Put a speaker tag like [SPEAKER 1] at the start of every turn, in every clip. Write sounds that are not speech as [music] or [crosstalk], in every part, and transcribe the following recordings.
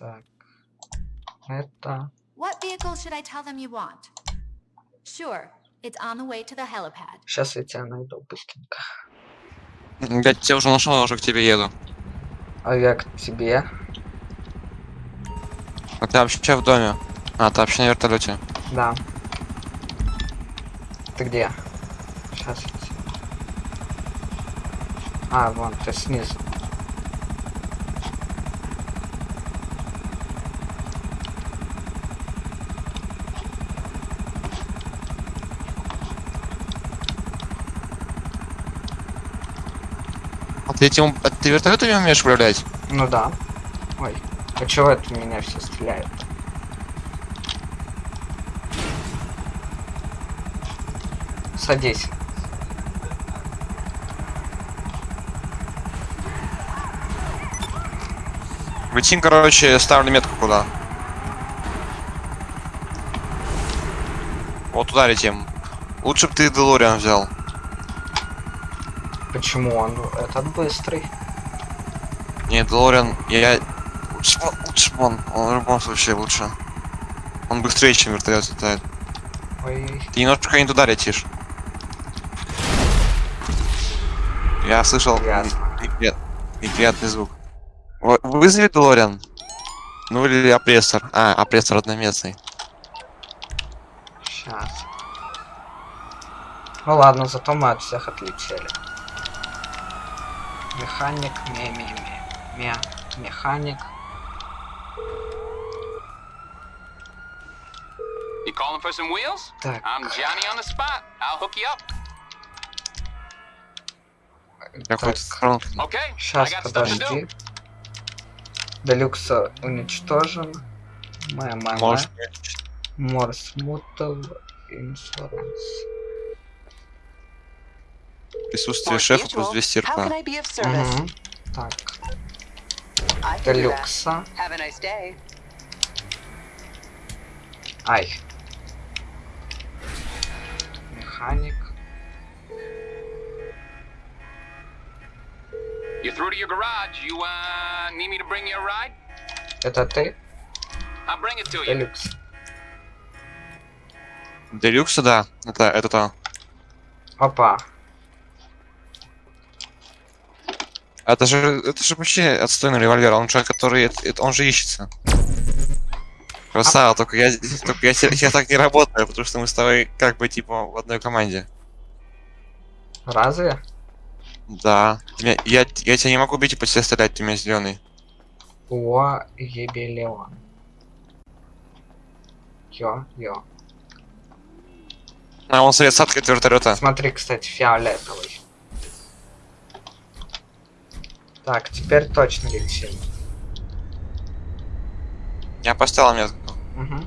[SPEAKER 1] Так. Это...
[SPEAKER 2] What vehicle should I tell them you want? Sure, it's on the way to the helipad.
[SPEAKER 1] Сейчас я тебя найду быстренько.
[SPEAKER 3] Я тебя уже нашел, я уже к тебе еду.
[SPEAKER 1] А я к тебе.
[SPEAKER 3] А ты вообще в доме? А, ты вообще на вертолете.
[SPEAKER 1] Да. Ты где? Сейчас я тебя- А, вон, ты снизу.
[SPEAKER 3] Ты этим... а ты вертолетами умеешь управлять?
[SPEAKER 1] Ну да. Ой, а чего это меня все стреляют? Садись.
[SPEAKER 3] Летим, короче, ставлю метку куда. Вот туда летим. Лучше бы ты Делориан взял.
[SPEAKER 1] Почему он этот быстрый?
[SPEAKER 3] Не, Делориан, я... я- Лучше, лучше он, он в любом случае лучше. Он быстрее, чем вертолет летает.
[SPEAKER 1] Ой,
[SPEAKER 3] Ты немножко не туда летишь. Я слышал неприят- неприятный звук. Вызови Делориан. Ну или опрессор. А, опрессор одноместный.
[SPEAKER 1] сейчас. Ну ладно, зато мы от всех отлетели. Механик, ме ме ме ме механик.
[SPEAKER 4] You calling for some wheels?
[SPEAKER 1] Так,
[SPEAKER 4] I'm Johnny on the spot. I'll hook you up.
[SPEAKER 3] Какой-то
[SPEAKER 1] Так.
[SPEAKER 3] хрон-
[SPEAKER 4] Okay. I
[SPEAKER 1] сейчас подожди. Делюкс уничтожен. МММ.
[SPEAKER 3] Может,
[SPEAKER 1] Морс Мутов. Инсуранс.
[SPEAKER 3] Присутствие шефа плюс 200
[SPEAKER 5] How can
[SPEAKER 3] РП.
[SPEAKER 1] Так,
[SPEAKER 5] nice day.
[SPEAKER 1] Ай. Механик.
[SPEAKER 4] You're through to your garage. You uh need me to bring you a ride?
[SPEAKER 1] Это ты?
[SPEAKER 4] I'll bring it to you.
[SPEAKER 1] Делюкс.
[SPEAKER 3] Делюкса, да. Это, это то.
[SPEAKER 1] Опа.
[SPEAKER 3] Это же, это же вообще отстойный револьвер. Он же, который, это- это- он же ищется. Красава, только я, только я, я так не работаю, потому что мы с тобой как бы типа в одной команде.
[SPEAKER 1] Разве?
[SPEAKER 3] Да. Меня- я, я тебя не могу бить и по тебе стрелять, ты меня зеленый.
[SPEAKER 1] О, Ебелеон. Йо, йо.
[SPEAKER 3] А он срез от вертолета.
[SPEAKER 1] Смотри, кстати, фиолетовый. Так, теперь точно летим.
[SPEAKER 3] Я поставил метку.
[SPEAKER 1] Угу.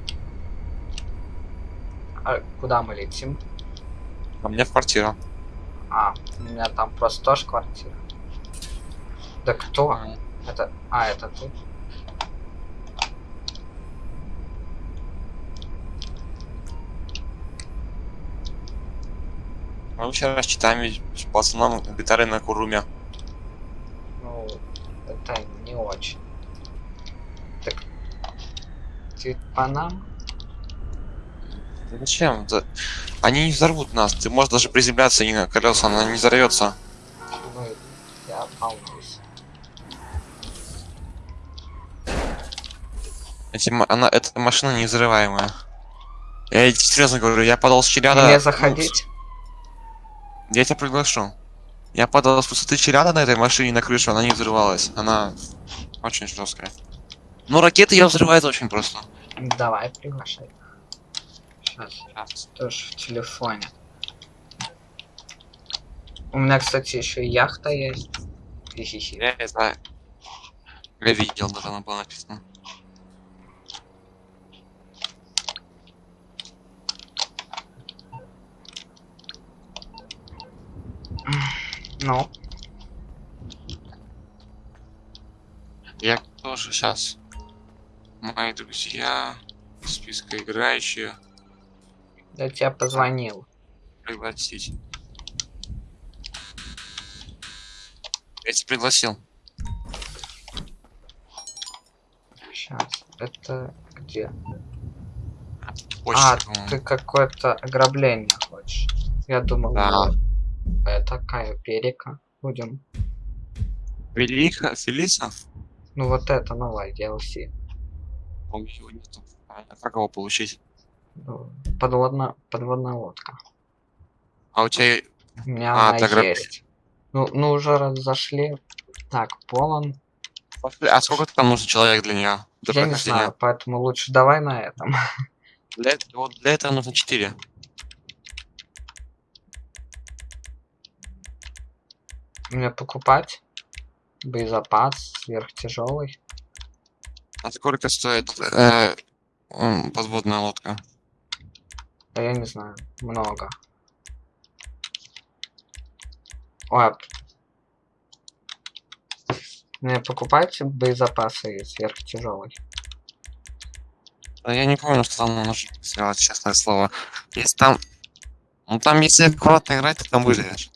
[SPEAKER 1] А куда мы летим?
[SPEAKER 3] А мне в квартиру.
[SPEAKER 1] А, у меня там просто тоже квартира. Да кто? Это... А, это ты?
[SPEAKER 3] Мы вчера с читами с пацаном гитары на Куруме.
[SPEAKER 1] Ну, это не очень. Так... Ты по нам?
[SPEAKER 3] Да Зачем? Да- Они не взорвут нас. Ты можешь даже приземляться не на колеса, она не взорвется.
[SPEAKER 1] Ну, я волнуюсь.
[SPEAKER 3] Эти, она, эта машина не взрываемая. Я серьезно говорю, я падал с челяда.
[SPEAKER 1] Мне
[SPEAKER 3] ну,
[SPEAKER 1] заходить?
[SPEAKER 3] Я тебя приглашу. Я падал с высоты челяда на этой машине на крышу, она не взрывалась. Она очень жесткая. Ну, ракеты ее взрывают очень просто.
[SPEAKER 1] Давай, приглашай. Сейчас. Тоже в телефоне. У меня, кстати, еще и яхта есть. Хи-хи-хи.
[SPEAKER 3] Я не знаю. Я видел, да, там было написано.
[SPEAKER 1] Ну,
[SPEAKER 3] Я тоже сейчас. Мои друзья, списка играющие,
[SPEAKER 1] я тебе позвонил.
[SPEAKER 3] пригласить. Я тебя пригласил.
[SPEAKER 1] Сейчас. Это где?
[SPEAKER 3] Почта,
[SPEAKER 1] а, ты какое-то ограбление хочешь. Я думал,
[SPEAKER 3] Да.
[SPEAKER 1] вот это какая перека. Будем.
[SPEAKER 3] Велиха, Фелиса?
[SPEAKER 1] Ну вот это новая DLC.
[SPEAKER 3] По-моему, его нету. А как его получить?
[SPEAKER 1] Ну, Подводная, лодка.
[SPEAKER 3] А у тебя...
[SPEAKER 1] У меня
[SPEAKER 3] А,
[SPEAKER 1] она
[SPEAKER 3] ограбление.
[SPEAKER 1] есть. Ну, ну уже разошли. Так, полон.
[SPEAKER 3] А сколько там нужно человек для нее? Для
[SPEAKER 1] Я не знаю, поэтому лучше давай на этом. [laughs]
[SPEAKER 3] Для, вот для этого нужно 4.
[SPEAKER 1] Мне покупать боезапас сверхтяжелый.
[SPEAKER 3] А сколько стоит э, подводная лодка?
[SPEAKER 1] Да я не знаю, много. Ой, мне покупать боезапасы сверхтяжелый.
[SPEAKER 3] Я не помню, что там нужно сделать, честное слово. Если там... Ну там, если аккуратно играть, ты там выживешь.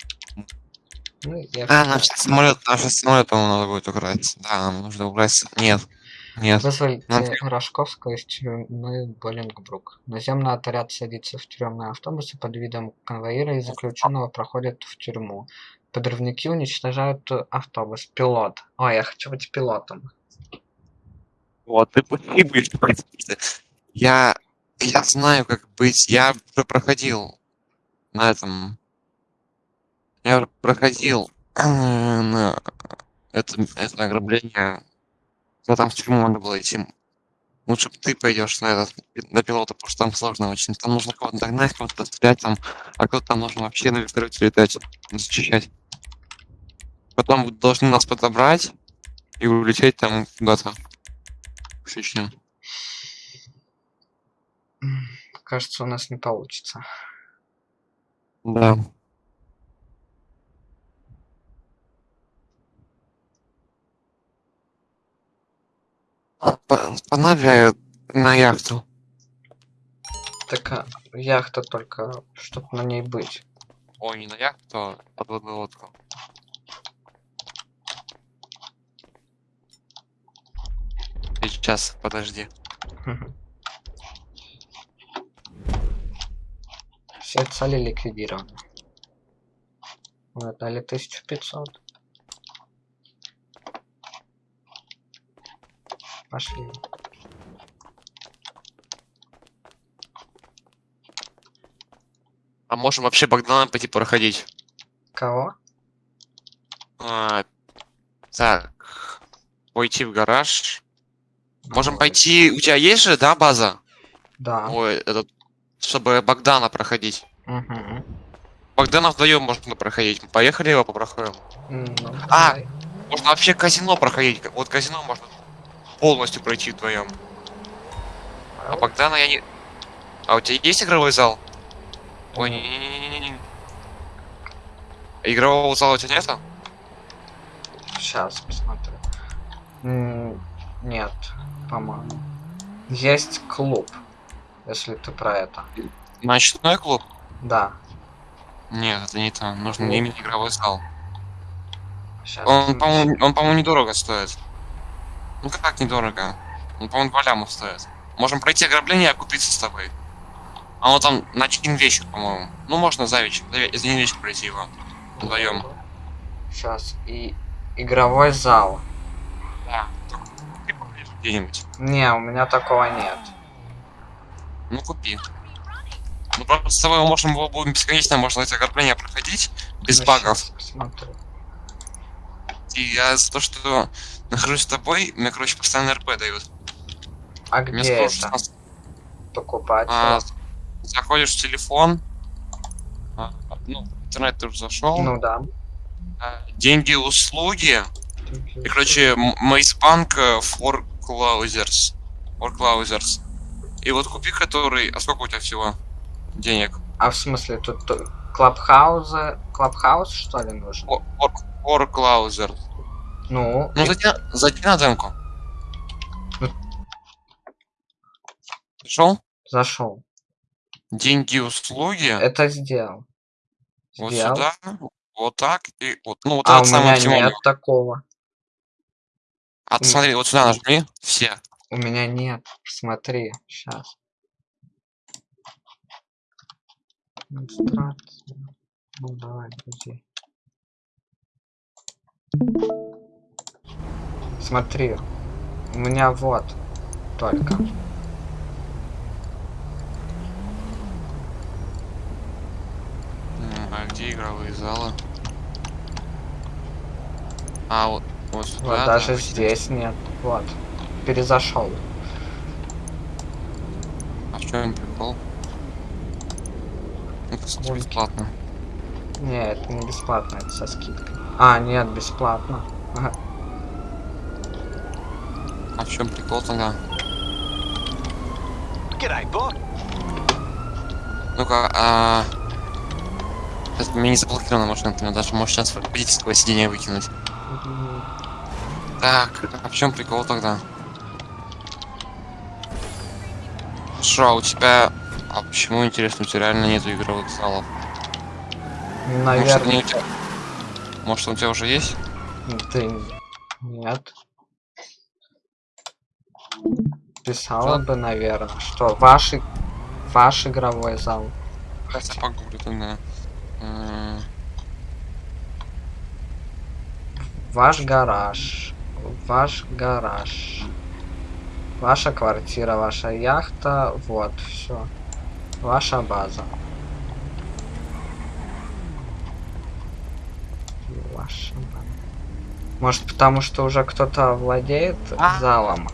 [SPEAKER 1] Ну, я
[SPEAKER 3] А, сейчас самолет, сейчас самолет, по-моему, надо будет убрать. Да, нам нужно убрать. Нет. Нет.
[SPEAKER 1] Вызвали
[SPEAKER 3] Надо-
[SPEAKER 1] Рожковского из тюрьмы Боллингбрук. Наземный отряд садится в тюремный автобус и под видом конвоира и заключенного проходит в тюрьму. Подрывники уничтожают э, автобус. Пилот. Ой, я хочу быть пилотом.
[SPEAKER 3] Вот, ты погибаешь. Я... Я знаю, как быть. Я уже проходил на этом... Я проходил э, на это, это ограбление. Но там в тюрьму надо было идти. Лучше бы ты пойдешь на этот, на пилота, потому что там сложно очень. Там нужно кого-то догнать, кого-то стрелять там, а кто-то там нужно вообще на вертолете летать, защищать. Потом должны нас подобрать и улететь там куда-то. В Чечню.
[SPEAKER 1] Кажется, у нас не получится.
[SPEAKER 3] Да. По- Понавляю на яхту.
[SPEAKER 1] Так а, яхта только, чтобы на ней быть.
[SPEAKER 3] Ой, не на яхту, а подводную лодку. Сейчас, подожди.
[SPEAKER 1] Все цели ликвидированы. Мы дали 1500. Пошли.
[SPEAKER 3] А можем вообще Богдана пойти проходить?
[SPEAKER 1] Кого?
[SPEAKER 3] А, так. Пойти в гараж. Можем
[SPEAKER 1] Ой,
[SPEAKER 3] пойти... У тебя есть же, да, база?
[SPEAKER 1] Да.
[SPEAKER 3] Ой, этот... Чтобы Богдана проходить.
[SPEAKER 1] Мгм.
[SPEAKER 3] Богдана вдвоем можно проходить. Поехали его попроходим.
[SPEAKER 1] Ну,
[SPEAKER 3] А!
[SPEAKER 1] давай.
[SPEAKER 3] Можно вообще казино проходить. Вот казино можно полностью пройти вдвоем. А Богдана я не... А у тебя есть игровой зал? Ой, не не не не не Игрового зала у тебя нету?
[SPEAKER 1] Сейчас посмотрю. М, Нет, по-моему. Есть клуб, если ты про это.
[SPEAKER 3] Ночной клуб?
[SPEAKER 1] Да.
[SPEAKER 3] Нет, это не там. Нужно именно игровой зал.
[SPEAKER 1] Сейчас.
[SPEAKER 3] Он, по-моему, по-моему, недорого стоит. Ну как недорого? Он, по-моему, два ляма стоит. Можем пройти ограбление и окупиться с тобой. А он там на один вечер, по-моему. Ну, можно за вечер. За, один вечер пройти его. Вдвоем.
[SPEAKER 1] Сейчас. И игровой зал.
[SPEAKER 3] Да. Поближе где-нибудь.
[SPEAKER 1] Не, у меня такого нет.
[SPEAKER 3] Ну, купи. Ну, просто с тобой можем его будем бесконечно, можно эти ограбления проходить без
[SPEAKER 1] Ну,
[SPEAKER 3] багов.
[SPEAKER 1] Посмотрю.
[SPEAKER 3] И я за то, что нахожусь с тобой, мне, короче, постоянно РП дают.
[SPEAKER 1] А
[SPEAKER 3] Мне
[SPEAKER 1] где это?
[SPEAKER 3] 16
[SPEAKER 1] Покупать?
[SPEAKER 3] А, заходишь в телефон, а, ну, интернет ты уже зашел,
[SPEAKER 1] Ну да.
[SPEAKER 3] а, деньги, услуги, и, короче, Мейсбанк э, for Closers. И вот купи который, а сколько у тебя всего денег?
[SPEAKER 1] А в смысле, тут тут клабхаузы... Клабхаус, что ли, нужен?
[SPEAKER 3] For, for, for Closers.
[SPEAKER 1] Ну,
[SPEAKER 3] Ну, зайди, зайди на демку.
[SPEAKER 1] Ну.
[SPEAKER 3] Зашел?
[SPEAKER 1] зашел.
[SPEAKER 3] Деньги, услуги,
[SPEAKER 1] Это сделал.
[SPEAKER 3] вот
[SPEAKER 1] Сделал.
[SPEAKER 3] сюда, вот так, и вот, ну, вот
[SPEAKER 1] А у
[SPEAKER 3] этот самый
[SPEAKER 1] меня нет такого.
[SPEAKER 3] А ты смотри, вот сюда нажми, все.
[SPEAKER 1] У меня нет. Смотри, сейчас. Ну давай, друзей. Смотри, у меня вот только.
[SPEAKER 3] А где игровые залы? А, вот, вот сюда.
[SPEAKER 1] Вот
[SPEAKER 3] да,
[SPEAKER 1] даже
[SPEAKER 3] вот
[SPEAKER 1] здесь нет. Вот. Перезашел.
[SPEAKER 3] А в чем прикол? Ну, сути,
[SPEAKER 1] Вон.
[SPEAKER 3] бесплатно.
[SPEAKER 1] Нет, это не бесплатно, это со скидкой. А, нет, бесплатно. Ага.
[SPEAKER 3] В чем прикол тогда? Ну-ка, а... Это у меня не заблокирована машина, ты меня даже можешь сейчас водительского сиденья выкинуть. Так, а в чем прикол тогда? Шо, а у тебя... А почему, интересно, у тебя реально нету игровых залов? Может,
[SPEAKER 1] Наверное,
[SPEAKER 3] они у тебя... Может, он у тебя уже есть?
[SPEAKER 1] ты... Нет. Писала бы, наверное, что ваш, ваш игровой зал.
[SPEAKER 3] Хотя погуглю тогда. М,
[SPEAKER 1] Ваш гараж. Ваш гараж. Ваша квартира, ваша яхта. Вот, все. Ваша база. Ваша база. Может, потому что уже кто-то владеет
[SPEAKER 3] А.
[SPEAKER 1] залом?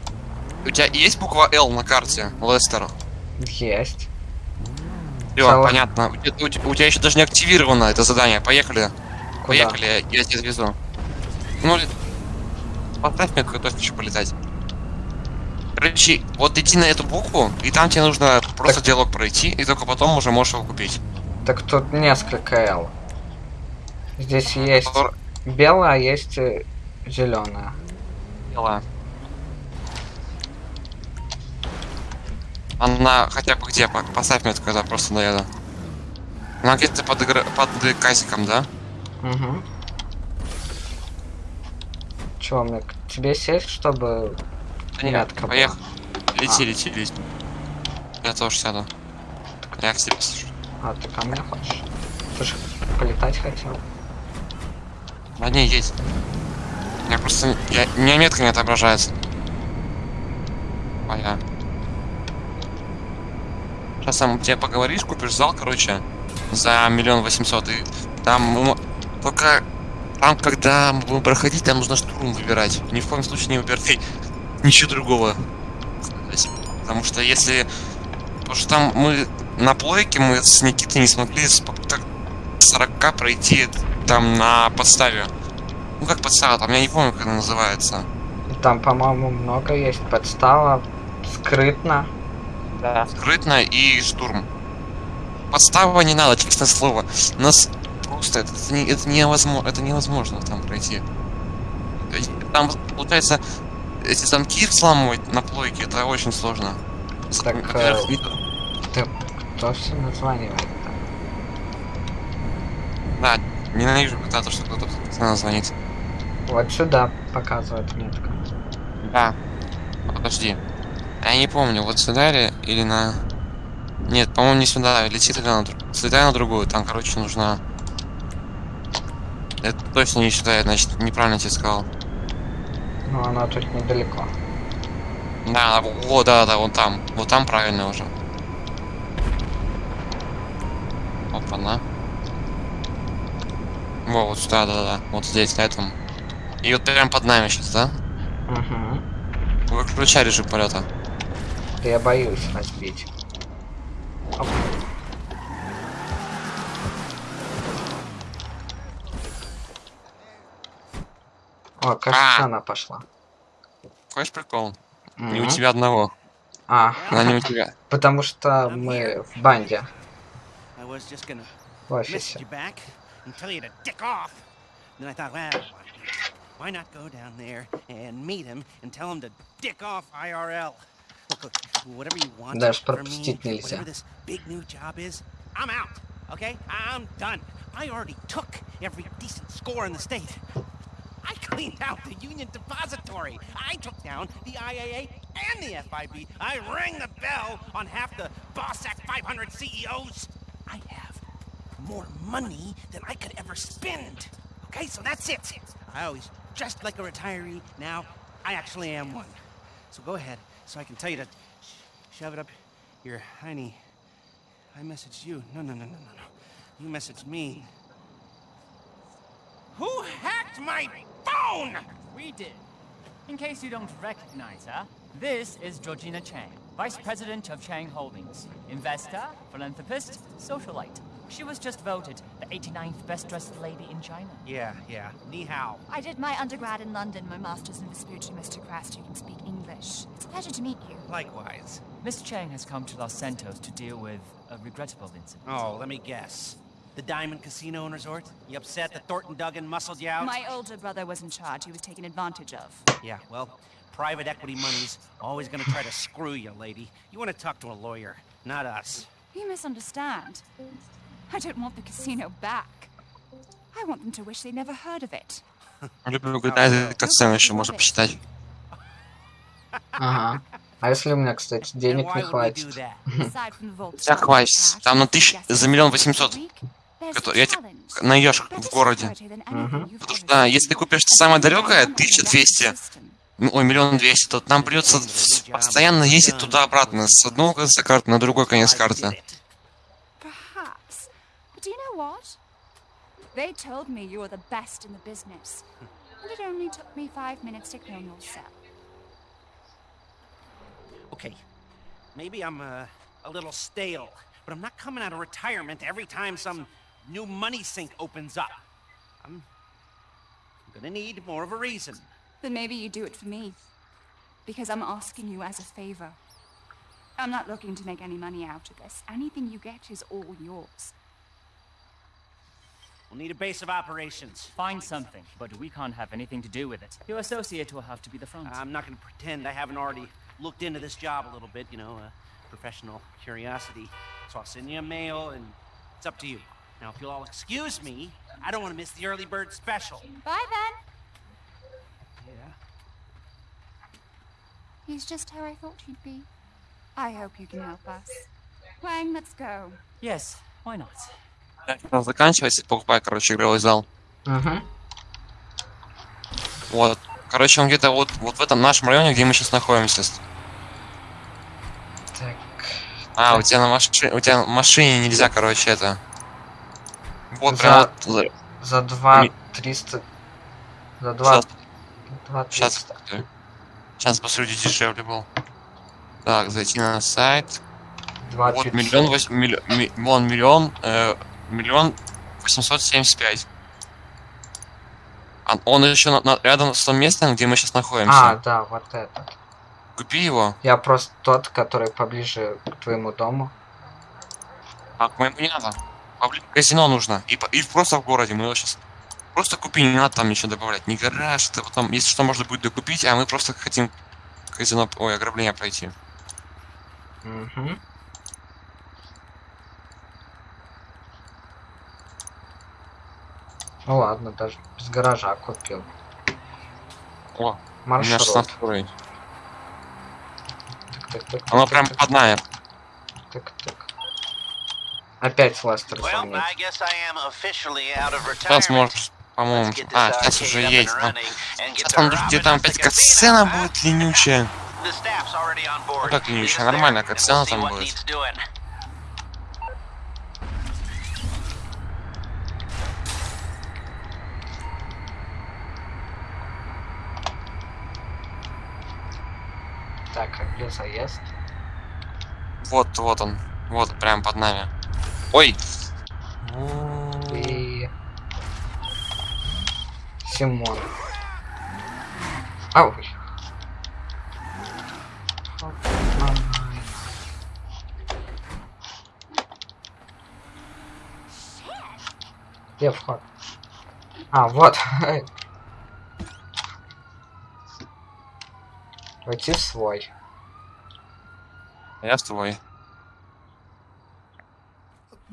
[SPEAKER 3] У тебя есть буква Л на карте, Лестер?
[SPEAKER 1] Есть. Целых-
[SPEAKER 3] понятно. У тебя, у тебя- у тебя еще даже не активировано это задание. Поехали.
[SPEAKER 1] Куда?
[SPEAKER 3] Поехали, я, тебя отвезу. Ну, поставь метку, я тоже хочу полетать. Короче, вот иди на эту букву, и там тебе нужно просто
[SPEAKER 1] Так-
[SPEAKER 3] диалог пройти, и только потом уже можешь его купить.
[SPEAKER 1] Так тут несколько L. Здесь есть
[SPEAKER 3] Пор-
[SPEAKER 1] белая, а есть зеленая.
[SPEAKER 3] Дела. Она хотя бы где? По- Поставь метку, когда просто доеду. Она где-то под, игр... под казиком, да?
[SPEAKER 1] Угу. Чё, мне к тебе сесть, чтобы...
[SPEAKER 3] Да нет,
[SPEAKER 1] Метка была.
[SPEAKER 3] поехали. Лети,
[SPEAKER 1] А.
[SPEAKER 3] лети, лети. Я тоже сяду. Я к тебе слышу.
[SPEAKER 1] А, ты ко мне хочешь? Ты же полетать хотел.
[SPEAKER 3] Да не, есть. Я просто... Я... У меня метка не отображается. А я... Сейчас сам тебе поговоришь, купишь зал, короче, за миллион восемьсот, и там... Только там, когда мы будем проходить, там нужно штурм выбирать. Ни в коем случае не выбирай ничего другого. Потому что если... Потому что там мы на плойке мы с Никитой не смогли с попыток 40 пройти там на подставе. Ну как подстава, там я не помню, как она называется.
[SPEAKER 1] Там, по-моему, много есть подстава. Скрытно.
[SPEAKER 3] Да. Скрытно и штурм. Подстава не надо, честное слово. Нас просто это, это, не- это невозможно, это невозможно там пройти. Там получается, эти замки взламывать на плойке, это очень сложно.
[SPEAKER 1] Так, э,
[SPEAKER 3] не-
[SPEAKER 1] Ты все названивает?
[SPEAKER 3] Да, ненавижу, когда то, что кто-то постоянно звонит.
[SPEAKER 1] Вот сюда показывает метка.
[SPEAKER 3] Да. Подожди. Я не помню, вот сюда ли или на... Нет, по-моему, не сюда. Лети тогда на. Слетай на другую. Там, короче, нужна... Это точно не сюда, я, значит, неправильно тебе сказал.
[SPEAKER 1] Но она тут недалеко.
[SPEAKER 3] Да, вот, да, да, вон там. Вот там правильно уже. Опа, на. Во, вот сюда, да, да, да. Вот здесь, на этом. И вот прям под нами сейчас, да?
[SPEAKER 1] Угу.
[SPEAKER 3] Выключай режим полета.
[SPEAKER 1] Я боюсь разбить. Оп. О, кажется,
[SPEAKER 3] А.
[SPEAKER 1] она пошла.
[SPEAKER 3] Хочешь прикол? Не у тебя одного.
[SPEAKER 1] А,
[SPEAKER 3] Она не у тебя.
[SPEAKER 1] потому что мы в банде, в офисе.
[SPEAKER 6] why not go down there and meet him and tell him to dick off IRL? Look, look, whatever you want
[SPEAKER 1] Даже
[SPEAKER 6] from me,
[SPEAKER 1] пропустить нельзя.
[SPEAKER 6] whatever this big new job is, I'm out. Okay, I'm done. I already took every decent score in the state. I cleaned out the Union Depository. I took down the IAA and the FIB. I rang the bell on half the Bossack 500 CEOs. I have more money than I could ever spend. Okay, so that's it. I always dressed like a retiree. Now I actually am one. So go ahead, so I can tell you to sh- shove it up your hiney. I messaged you. No, no, no, no, no, no. You messaged me. Who hacked my phone?
[SPEAKER 7] We did. In case you don't recognize her, this is Georgina Chang, Vice President of Chang Holdings. Investor, philanthropist, socialite. She was just voted the 89th best dressed lady in China.
[SPEAKER 6] Yeah, yeah. Ni hao.
[SPEAKER 2] I did my undergrad in London, my master's in Vespucci, Mr. Crest. You can speak English. It's a pleasure to meet you.
[SPEAKER 6] Likewise.
[SPEAKER 7] Miss Chang has come to Los Santos to deal with a regrettable incident.
[SPEAKER 6] Oh, let me guess. The Diamond Casino and Resort? You upset that Thornton Duggan muscled you out?
[SPEAKER 2] My older brother was in charge. He was taken advantage of.
[SPEAKER 6] Yeah, well, private equity money's always gonna try to screw you, lady. You wanna talk to a lawyer, not us.
[SPEAKER 2] You misunderstand. I don't want the casino back. I want them to wish they never heard of it. [laughs]
[SPEAKER 3] Люблю, когда эта катсцену еще можно посчитать.
[SPEAKER 1] Ага. А если у меня, кстати, денег не хватит?
[SPEAKER 3] Тебя
[SPEAKER 2] and
[SPEAKER 3] хватит. Там на тысяч... за миллион восемьсот. я тебе
[SPEAKER 2] challenge.
[SPEAKER 3] найдешь в городе.
[SPEAKER 2] you've
[SPEAKER 3] Потому что да, если ты купишь самое далекое,
[SPEAKER 2] System.
[SPEAKER 3] 1200, ну, ой, миллион двести, то нам придется постоянно ездить туда-обратно, с одного конца карты на другой конец карты.
[SPEAKER 2] They told me you were the best in the business. And it only took me five minutes to clone yourself.
[SPEAKER 6] Okay, maybe I'm uh, a little stale, but I'm not coming out of retirement every time some new money sink opens up. I'm gonna need more of a reason.
[SPEAKER 2] Then maybe you do it for me. Because I'm asking you as a favor. I'm not looking to make any money out of this. Anything you get is all yours.
[SPEAKER 6] We'll need a base of operations.
[SPEAKER 7] Find something, but we can't have anything to do with it. Your associate will have to be the front.
[SPEAKER 6] I'm not gonna pretend I haven't already looked into this job a little bit, you know, uh, professional curiosity. So I'll send you a mail, and it's up to you. Now, if you'll all excuse me, I don't want to miss the early bird special.
[SPEAKER 2] Bye then.
[SPEAKER 6] Yeah.
[SPEAKER 2] He's just how I thought he'd be. I hope you can help us. Wang, let's go.
[SPEAKER 7] yes, why not?
[SPEAKER 3] Заканчивается, покупай, короче, игровой зал.
[SPEAKER 1] Угу.
[SPEAKER 3] Вот. Короче, он где-то вот, вот в этом нашем районе, где мы сейчас находимся.
[SPEAKER 1] Так.
[SPEAKER 3] А, у тебя на машине, у тебя на машине нельзя, короче, это. Вот
[SPEAKER 1] За-
[SPEAKER 3] прям за-
[SPEAKER 1] За два
[SPEAKER 3] Ми-
[SPEAKER 1] триста. За два.
[SPEAKER 3] Сейчас,
[SPEAKER 1] Два
[SPEAKER 3] сейчас,
[SPEAKER 1] триста.
[SPEAKER 3] сейчас посмотрю, дешевле был. Так, зайти на сайт.
[SPEAKER 1] Два
[SPEAKER 3] Вот
[SPEAKER 1] пятьсот.
[SPEAKER 3] миллион, вось- миллион, ми- вон миллион, э, миллион восемьсот семьдесят пять. А он еще на- на- рядом с том местом, где мы сейчас находимся.
[SPEAKER 1] А, да, вот это.
[SPEAKER 3] Купи его.
[SPEAKER 1] Я просто тот, который поближе к твоему дому.
[SPEAKER 3] А к моему не надо. Побли- Казино нужно. И, и просто в городе. Мы его сейчас просто купи, не надо там ничего добавлять. Не гараж, это потом, если что, можно будет докупить, а мы просто хотим казино, ой, ограбление пройти.
[SPEAKER 1] Угу. Ну ладно, даже без гаража купил.
[SPEAKER 3] О, у меня
[SPEAKER 1] Маршрут.
[SPEAKER 3] 16 уровень.
[SPEAKER 1] Так, так,
[SPEAKER 3] Оно
[SPEAKER 1] так,
[SPEAKER 3] прям
[SPEAKER 1] так,
[SPEAKER 3] под нами.
[SPEAKER 1] так, так. Опять
[SPEAKER 8] of
[SPEAKER 3] Сейчас может, по-моему, а, сейчас
[SPEAKER 8] arcade
[SPEAKER 3] уже есть.
[SPEAKER 8] get
[SPEAKER 3] Сейчас там где там опять катсцена будет ленючая. Ну как
[SPEAKER 8] us
[SPEAKER 3] нормально, катсцена там будет.
[SPEAKER 8] needs doing.
[SPEAKER 1] Так, а где заезд?
[SPEAKER 3] Вот, вот он. Вот, прям под нами. Ой!
[SPEAKER 1] И... Симон. Ау. Где вход? А, вот. [laughs] Войти в свой.
[SPEAKER 3] Я с тобой.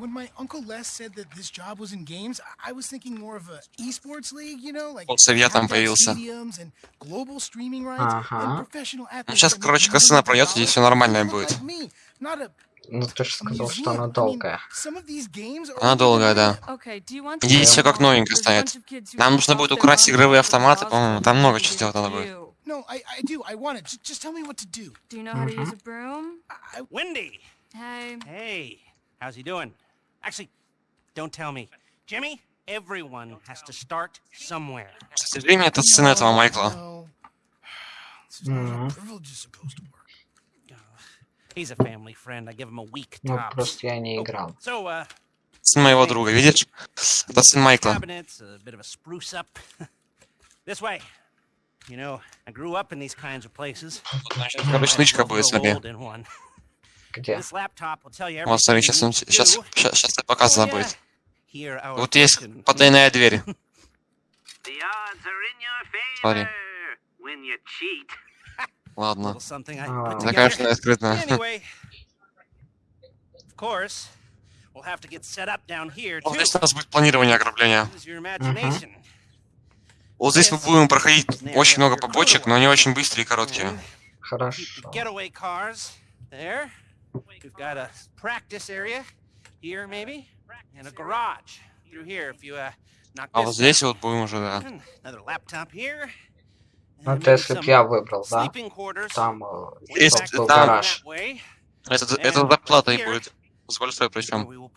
[SPEAKER 9] when my uncle Les said that this job was in games, I- was thinking more of a esports league, you know, like
[SPEAKER 3] там появился.
[SPEAKER 9] stadiums and global streaming rights and professional
[SPEAKER 3] Ну,
[SPEAKER 9] athletes
[SPEAKER 3] сейчас, короче, косына пройдет, и все нормально будет.
[SPEAKER 1] Ну ты же сказал, что она долгая.
[SPEAKER 3] Она долгая, да. Здесь все как новенькое станет. Нам нужно будет украсть игровые автоматы, по-моему, там много чего сделать надо будет.
[SPEAKER 9] No, I, I do. I want it. Just, just tell me what to do.
[SPEAKER 2] Do you know how to use a broom?
[SPEAKER 9] I,
[SPEAKER 6] Wendy!
[SPEAKER 2] Hey.
[SPEAKER 6] Hey, how's he doing? Actually, don't tell me. Jimmy, everyone has to start somewhere.
[SPEAKER 3] Кстати, время это сын этого Майкла.
[SPEAKER 9] no. This is not how
[SPEAKER 1] Mhm.
[SPEAKER 9] privilege is supposed to work.
[SPEAKER 6] He's a family friend. I give him a week
[SPEAKER 1] Ну
[SPEAKER 6] tops.
[SPEAKER 1] просто я не
[SPEAKER 6] Oh,
[SPEAKER 1] играл.
[SPEAKER 6] So, uh,
[SPEAKER 3] Сын моего друга, видишь? Это сын Майкла.
[SPEAKER 6] cabinets, a bit of a spruce up. this way. You know, I grew up in these kinds of places.
[SPEAKER 3] Короче, будет,
[SPEAKER 6] in one.
[SPEAKER 1] Где?
[SPEAKER 3] Вот, смотри,
[SPEAKER 6] everything
[SPEAKER 3] сейчас, сейчас, сейчас, сейчас показано
[SPEAKER 6] Oh,
[SPEAKER 3] будет. Вот есть потайная дверь.
[SPEAKER 8] The odds are in your
[SPEAKER 3] Смотри.
[SPEAKER 8] favor when you cheat.
[SPEAKER 3] Ладно.
[SPEAKER 6] Little something I
[SPEAKER 1] А.
[SPEAKER 6] put
[SPEAKER 3] Она,
[SPEAKER 6] together.
[SPEAKER 3] конечно, скрытная.
[SPEAKER 6] Anyway, of course, we'll have to get set up down here
[SPEAKER 3] Вот
[SPEAKER 6] too.
[SPEAKER 3] здесь у нас будет планирование ограбления.
[SPEAKER 6] Use your imagination.
[SPEAKER 3] Вот здесь мы будем проходить очень много побочек, но они очень быстрые и короткие.
[SPEAKER 1] Хорошо.
[SPEAKER 6] uh,
[SPEAKER 3] А вот здесь вот будем уже, да.
[SPEAKER 1] Ну это если б
[SPEAKER 6] some
[SPEAKER 1] я выбрал, да? Там э,
[SPEAKER 3] Есть
[SPEAKER 1] чтоб был
[SPEAKER 3] там-
[SPEAKER 1] гараж.
[SPEAKER 3] Это, это зарплата и будет. С большой причем.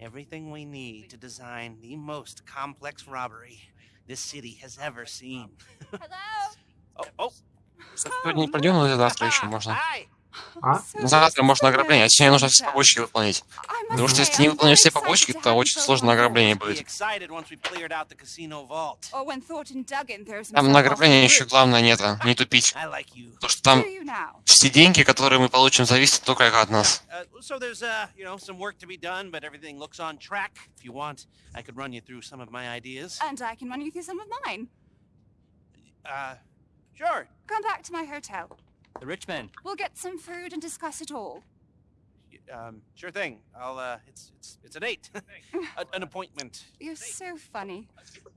[SPEAKER 6] We will put the planning boards. Everything we need to design the most complex robbery this city has ever seen.
[SPEAKER 2] Hello?
[SPEAKER 6] Oh, [laughs] oh.
[SPEAKER 3] Сегодня не пройдем, но завтра еще можно.
[SPEAKER 6] Hi.
[SPEAKER 1] А?
[SPEAKER 3] Завтра можно ограбление, а сегодня нужно все побочки выполнить. Потому что если ты не выполнишь все побочки, то очень сложно ограбление будет. Там на ограбление еще главное нет, а, не тупить. Потому что там все деньги, которые мы получим, зависят только от нас.
[SPEAKER 6] Uh, uh. Uh, sure.
[SPEAKER 2] Come back to my hotel.
[SPEAKER 7] The rich men.
[SPEAKER 2] We'll get some food and discuss it all.
[SPEAKER 6] Y- Um, sure thing. I'll uh, it's it's it's a date, a, [laughs] an appointment.
[SPEAKER 2] You're so funny.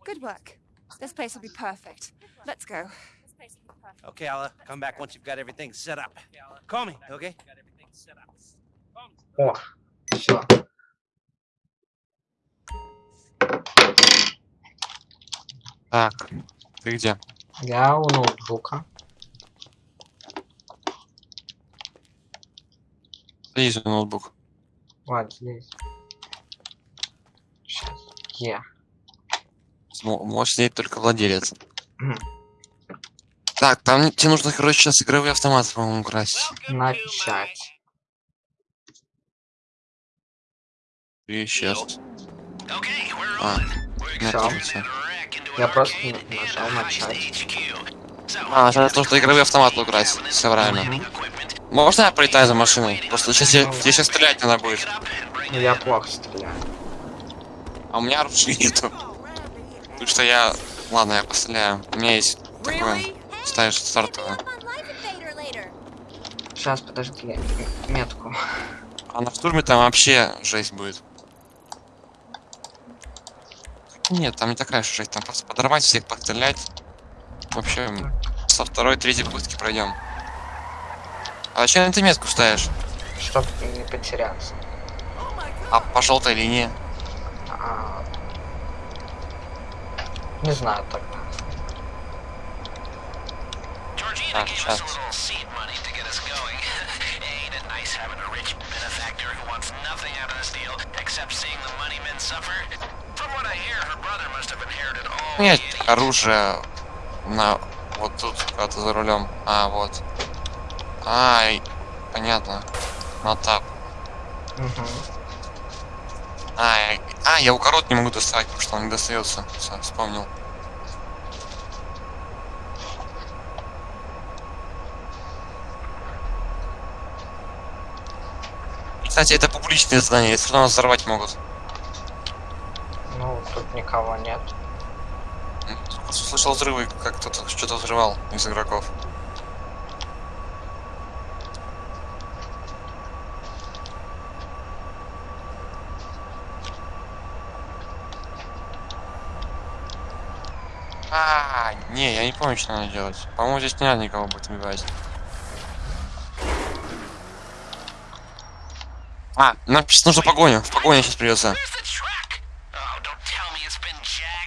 [SPEAKER 2] Good work. This place will be perfect. Let's go.
[SPEAKER 6] Okay, I'll uh, come back once you've got everything set up. Call me, okay?
[SPEAKER 1] О, все.
[SPEAKER 3] Так, ты где?
[SPEAKER 1] Я у ноутбука.
[SPEAKER 3] Здесь ноутбук.
[SPEAKER 1] Вот здесь. Сейчас.
[SPEAKER 3] Мо- Может сидеть только владелец. Так, там тебе нужно, короче, сейчас игровые автоматы, по-моему, красить.
[SPEAKER 1] Начать.
[SPEAKER 3] И сейчас. А,
[SPEAKER 1] Я просто нажал начать.
[SPEAKER 3] А, сейчас нужно игровые автоматы украсть. Все правильно. Можно я пролетаю за машиной? Просто сейчас я, тебе сейчас стрелять надо будет.
[SPEAKER 1] Ну я плохо стреляю.
[SPEAKER 3] А у меня оружия нету. Так что я... Ладно, я постреляю. У меня есть такое... Ставишь стартовое.
[SPEAKER 1] Сейчас, подожди, я метку.
[SPEAKER 3] А на штурме там вообще жесть будет. Нет, там не такая же жесть. Там просто подорвать всех, пострелять. Вообще, со второй, третьей попытки пройдем. А зачем ты метку ставишь?
[SPEAKER 1] Чтоб не потеряться.
[SPEAKER 3] А по желтой линии?
[SPEAKER 1] А, Не знаю тогда.
[SPEAKER 3] Так, сейчас. Нет, оружие на вот тут, когда ты за рулем. А, вот. Ай, понятно. На тап.
[SPEAKER 1] Мгм.
[SPEAKER 3] Ай, а, я укорот не могу доставать, потому что он не достается. Всё, вспомнил. Кстати, это публичное здание, если нас взорвать могут.
[SPEAKER 1] Ну, тут никого нет.
[SPEAKER 3] Слышал взрывы, как кто-то что-то взрывал из игроков. А, не, я не помню, что надо делать. По-моему, здесь не надо никого будет убивать. А, нам сейчас нужно погоню. В погоне сейчас придется.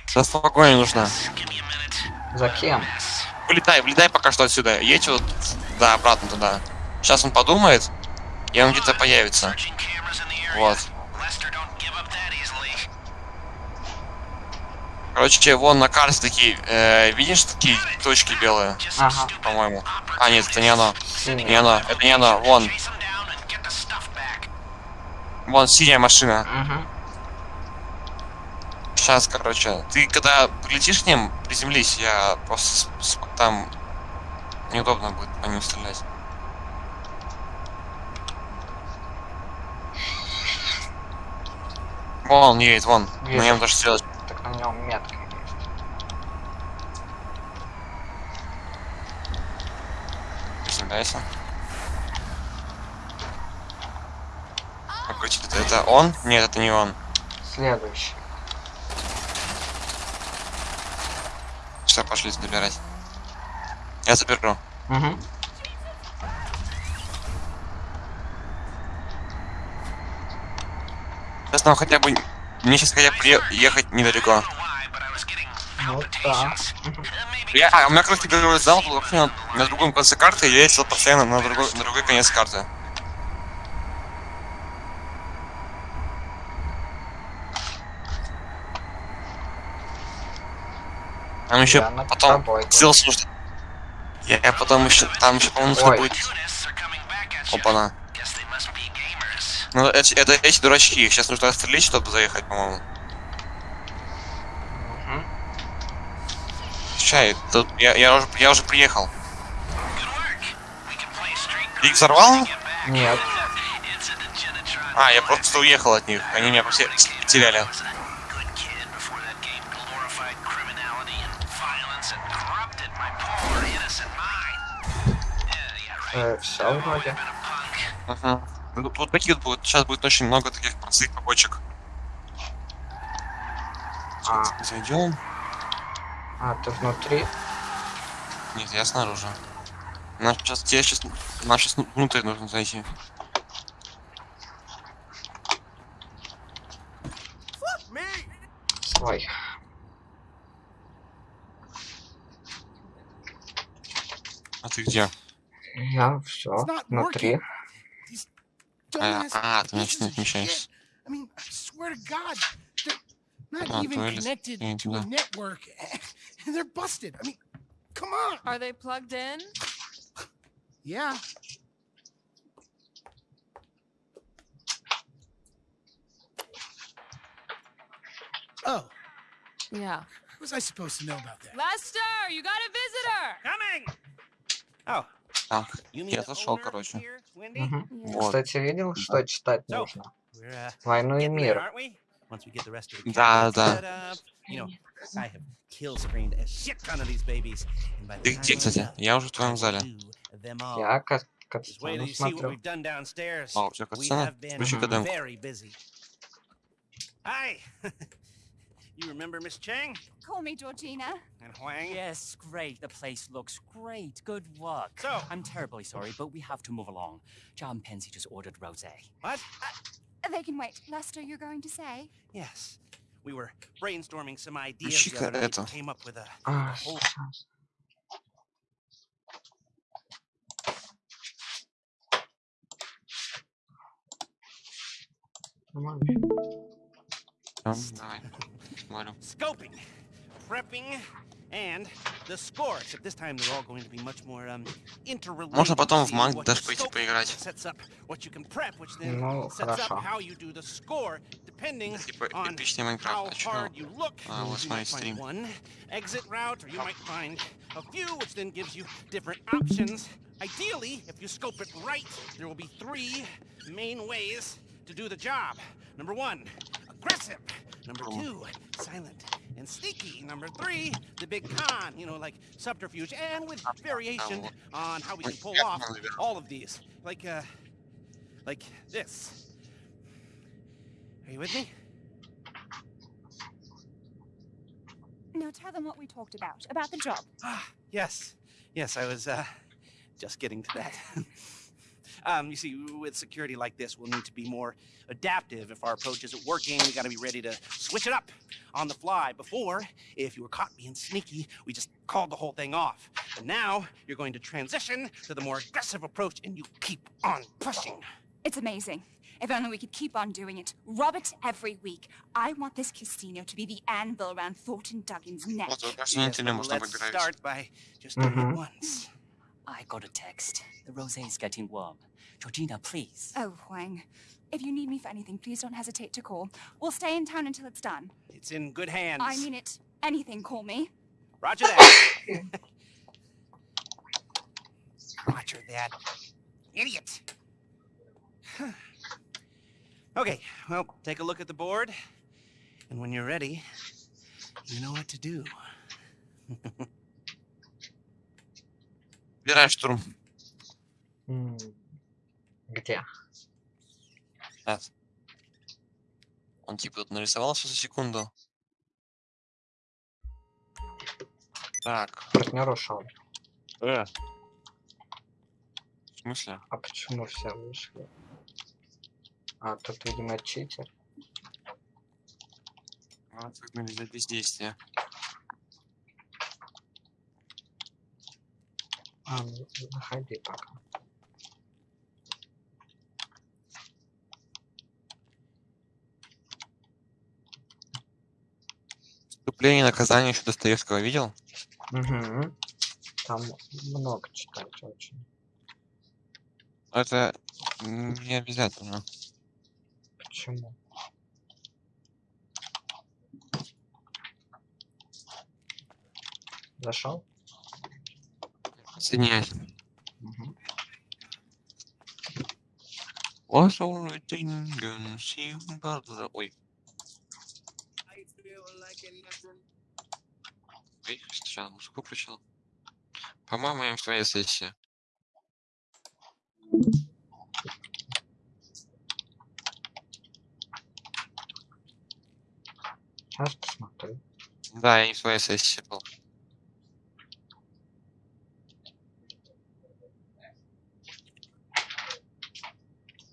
[SPEAKER 3] Сейчас погоня нужна.
[SPEAKER 8] A minute.
[SPEAKER 1] За кем?
[SPEAKER 3] Вылетай, вылетай пока что отсюда. Едь вот, да, обратно туда. Сейчас он подумает, и он где-то появится. Вот. Короче, вон на карте такие, э, видишь такие точки белые,
[SPEAKER 1] Ага.
[SPEAKER 3] по-моему. А, нет, это не оно.
[SPEAKER 1] Синий.
[SPEAKER 3] Не оно, это не оно. Вон, вон синяя машина.
[SPEAKER 1] Угу.
[SPEAKER 3] Сейчас, короче, ты когда прилетишь к ним, приземлись, я просто там неудобно будет по ним стрелять. Вон он едет, вон. На
[SPEAKER 1] Вижу.
[SPEAKER 3] нем тоже стрелочка.
[SPEAKER 1] Нем метка есть.
[SPEAKER 3] Приземляйся. Какой тебе- это он? Нет, это не он.
[SPEAKER 1] Следующий.
[SPEAKER 3] Все, пошли забирать. Я заберу.
[SPEAKER 1] Угу.
[SPEAKER 3] Сейчас нам хотя бы... Мне сейчас хотя бы ехать недалеко.
[SPEAKER 1] Да.
[SPEAKER 3] Я, а, у меня, короче, первый зал был вообще на, на другом конце карты, и я ездил постоянно на другой, на другой конец карты. Там еще
[SPEAKER 1] Я над
[SPEAKER 3] потом сделался нужно. Я, я потом еще, там еще, по-моему, нужно будет... Опа-на. Ну, эти, это эти дурачки, их сейчас нужно отстрелить, чтобы заехать, по-моему. Чай, тут я, я, уже, я уже приехал. Ты их взорвал?
[SPEAKER 1] Нет.
[SPEAKER 3] А, я просто уехал от них. Они меня все потеряли.
[SPEAKER 1] Э, все вроде.
[SPEAKER 3] Ага. Ну, тут таких будет, сейчас будет очень много таких простых побочек.
[SPEAKER 1] А,
[SPEAKER 3] Зайдем.
[SPEAKER 1] А, ты внутри?
[SPEAKER 3] Нет, я снаружи. Нам сейчас, тебе сейчас, нам сейчас внутрь нужно зайти.
[SPEAKER 1] Свой.
[SPEAKER 3] А ты где?
[SPEAKER 1] Я все внутри.
[SPEAKER 3] А, а, ты значит не отмечаешь.
[SPEAKER 9] I mean, I swear to God, not
[SPEAKER 3] Ah,
[SPEAKER 9] even connected to a network, and they're busted. I mean, come on.
[SPEAKER 10] Are they plugged in?
[SPEAKER 9] Yeah. Oh,
[SPEAKER 10] Yeah.
[SPEAKER 9] how was I supposed to know about that?
[SPEAKER 10] Lester, you got a visitor.
[SPEAKER 6] Coming! Oh,
[SPEAKER 3] Так, я зашел, короче.
[SPEAKER 1] Мгм.
[SPEAKER 3] Вот.
[SPEAKER 1] Кстати, видел, что читать нужно?
[SPEAKER 6] Uh,
[SPEAKER 1] Войну и мир.
[SPEAKER 6] aren't we? Once we get the rest of the
[SPEAKER 3] Да,
[SPEAKER 6] cameras
[SPEAKER 3] да.
[SPEAKER 6] set up, you know, I have kill screened a shit ton of these babies. and by the
[SPEAKER 3] Ты
[SPEAKER 6] time
[SPEAKER 3] где,
[SPEAKER 6] I'm
[SPEAKER 3] кстати?
[SPEAKER 6] done,
[SPEAKER 3] Я уже в
[SPEAKER 6] I
[SPEAKER 3] твоем
[SPEAKER 6] will
[SPEAKER 3] зале.
[SPEAKER 6] do them all.
[SPEAKER 1] Я ка-
[SPEAKER 6] Just wait till
[SPEAKER 1] катсцену
[SPEAKER 6] you see what
[SPEAKER 1] смотрю.
[SPEAKER 6] we've done downstairs.
[SPEAKER 3] А, у тебя
[SPEAKER 6] We
[SPEAKER 3] катсцена?
[SPEAKER 6] have been
[SPEAKER 3] Включи каденку.
[SPEAKER 6] very busy. Hi. [laughs] you remember Miss Chang
[SPEAKER 2] Call me Georgina.
[SPEAKER 6] and Huang?
[SPEAKER 7] Yes, great. The place looks great. Good work.
[SPEAKER 6] So-
[SPEAKER 7] I'm terribly sorry, but we have to move along. John Pensy just ordered rosé.
[SPEAKER 6] What?
[SPEAKER 2] they can wait. Lester, you're going to say?
[SPEAKER 6] Yes. We were brainstorming some ideas. She
[SPEAKER 3] could
[SPEAKER 6] it. came up with a,
[SPEAKER 1] a
[SPEAKER 6] whole... Scoping, prepping, and the score. Except this time they're all going to be much more um, interrelated.
[SPEAKER 3] Можно потом в
[SPEAKER 6] See,
[SPEAKER 3] манг
[SPEAKER 6] what
[SPEAKER 3] даже
[SPEAKER 6] you
[SPEAKER 3] пойти
[SPEAKER 6] scope
[SPEAKER 3] поиграть.
[SPEAKER 6] Sets up what you can prep, which then
[SPEAKER 1] Ну,
[SPEAKER 6] sets up
[SPEAKER 1] хорошо.
[SPEAKER 6] how you do the score, depending
[SPEAKER 3] Типа
[SPEAKER 6] on
[SPEAKER 3] эпичный
[SPEAKER 6] how
[SPEAKER 3] Майнкрафт. А чё?
[SPEAKER 6] hard you look.
[SPEAKER 3] А, вот
[SPEAKER 6] you
[SPEAKER 3] смотри,
[SPEAKER 6] might find
[SPEAKER 3] стрим.
[SPEAKER 6] one exit route, or you might find a few, which then gives you different options. Ideally, if you scope it right, there will be three main ways to do the job. Number one, aggressive. Number two, silent and sneaky. Number three, the big con, you know, like subterfuge, and with variation on how we can pull off all of these. Like, uh, like this. Are you with me?
[SPEAKER 2] Now tell them what we talked about, about the job.
[SPEAKER 6] Ah, yes. Yes, I was uh, just getting to that. [laughs] Um, you see, with security like this, we'll need to be more adaptive. If our approach isn't working, we gotta be ready to switch it up on the fly. Before, if you were caught being sneaky, we just called the whole thing off. But now, you're going to transition to the more aggressive approach and you keep on pushing.
[SPEAKER 2] It's amazing. If only we could keep on doing it. Rob it every week. I want this casino to be the anvil around Thornton Duggan's neck.
[SPEAKER 3] Yes,
[SPEAKER 6] well, let's start by just doing
[SPEAKER 1] mm -hmm.
[SPEAKER 6] it mm-hmm. once.
[SPEAKER 7] I got a text. The rosé is getting warm. Georgina, please.
[SPEAKER 2] Oh, Huang. If you need me for anything, please don't hesitate to call. We'll stay in town until it's done.
[SPEAKER 6] It's in good hands.
[SPEAKER 2] I mean it. Anything, call me.
[SPEAKER 6] Roger that. [laughs] Roger that. Idiot. [sighs] okay, well, take a look at the board. And when you're ready, you know what to do. [laughs]
[SPEAKER 3] Убирай штурм.
[SPEAKER 1] Где?
[SPEAKER 3] Сейчас. Он типа тут нарисовался за секунду. Так.
[SPEAKER 1] Партнер ушел.
[SPEAKER 3] Э. В смысле?
[SPEAKER 1] А почему все вышли? А, тут, видимо, читер.
[SPEAKER 3] А, как нельзя бездействие.
[SPEAKER 1] А, заходи пока.
[SPEAKER 3] Вступление и наказание еще Достоевского видел?
[SPEAKER 1] Угу. Там много читать очень.
[SPEAKER 3] Это не обязательно.
[SPEAKER 1] Почему? Зашел?
[SPEAKER 3] Соединяйся.
[SPEAKER 1] Угу.
[SPEAKER 3] Ой. Ой, сейчас музыку включил. По-моему, я в твоей сессии.
[SPEAKER 1] Сейчас посмотрю.
[SPEAKER 3] Да, я не в твоей сессии был.